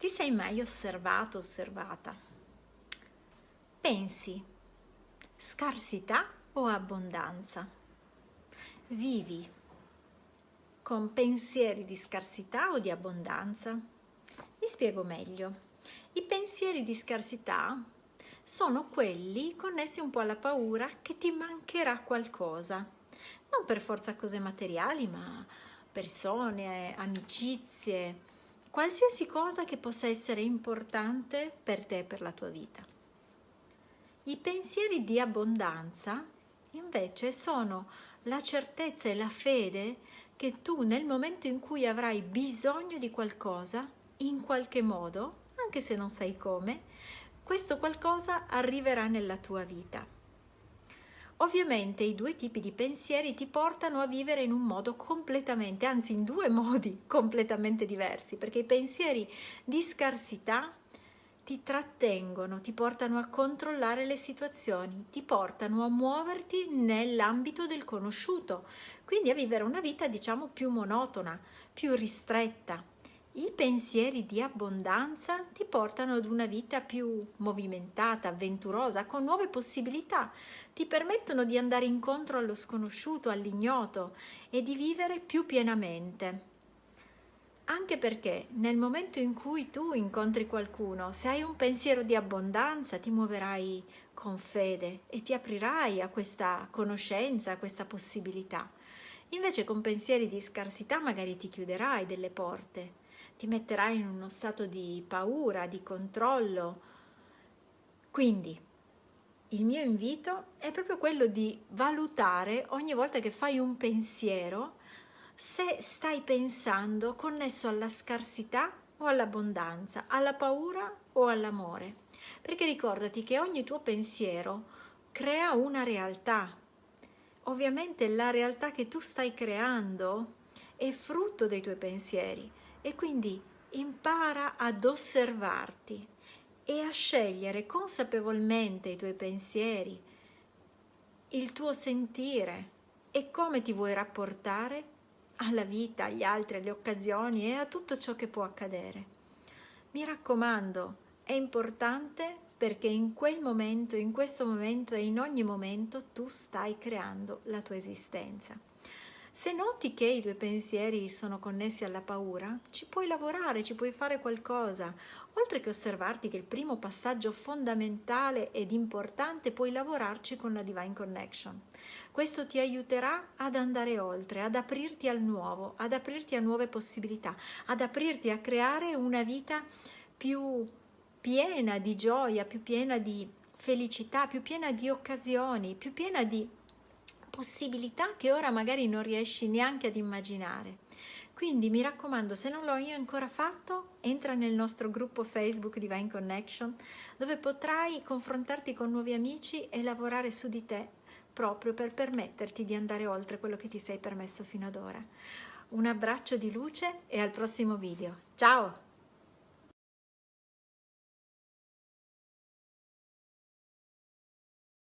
Ti sei mai osservato, osservata? Pensi scarsità o abbondanza? Vivi con pensieri di scarsità o di abbondanza? Mi spiego meglio. I pensieri di scarsità sono quelli connessi un po' alla paura che ti mancherà qualcosa. Non per forza cose materiali, ma persone, amicizie, qualsiasi cosa che possa essere importante per te e per la tua vita. I pensieri di abbondanza invece sono la certezza e la fede che tu nel momento in cui avrai bisogno di qualcosa, in qualche modo, anche se non sai come, questo qualcosa arriverà nella tua vita. Ovviamente i due tipi di pensieri ti portano a vivere in un modo completamente, anzi in due modi completamente diversi, perché i pensieri di scarsità ti trattengono, ti portano a controllare le situazioni, ti portano a muoverti nell'ambito del conosciuto, quindi a vivere una vita diciamo più monotona, più ristretta, i pensieri di abbondanza ti portano ad una vita più movimentata, avventurosa, con nuove possibilità, ti permettono di andare incontro allo sconosciuto, all'ignoto e di vivere più pienamente. Anche perché nel momento in cui tu incontri qualcuno, se hai un pensiero di abbondanza, ti muoverai con fede e ti aprirai a questa conoscenza, a questa possibilità. Invece con pensieri di scarsità magari ti chiuderai delle porte ti metterai in uno stato di paura, di controllo. Quindi il mio invito è proprio quello di valutare ogni volta che fai un pensiero se stai pensando connesso alla scarsità o all'abbondanza, alla paura o all'amore. Perché ricordati che ogni tuo pensiero crea una realtà. Ovviamente la realtà che tu stai creando è frutto dei tuoi pensieri e quindi impara ad osservarti e a scegliere consapevolmente i tuoi pensieri, il tuo sentire e come ti vuoi rapportare alla vita, agli altri, alle occasioni e a tutto ciò che può accadere. Mi raccomando, è importante perché in quel momento, in questo momento e in ogni momento tu stai creando la tua esistenza. Se noti che i tuoi pensieri sono connessi alla paura, ci puoi lavorare, ci puoi fare qualcosa. Oltre che osservarti che il primo passaggio fondamentale ed importante, puoi lavorarci con la Divine Connection. Questo ti aiuterà ad andare oltre, ad aprirti al nuovo, ad aprirti a nuove possibilità, ad aprirti a creare una vita più piena di gioia, più piena di felicità, più piena di occasioni, più piena di possibilità che ora magari non riesci neanche ad immaginare. Quindi mi raccomando, se non l'ho io ancora fatto, entra nel nostro gruppo Facebook Divine Connection, dove potrai confrontarti con nuovi amici e lavorare su di te proprio per permetterti di andare oltre quello che ti sei permesso fino ad ora. Un abbraccio di luce e al prossimo video. Ciao!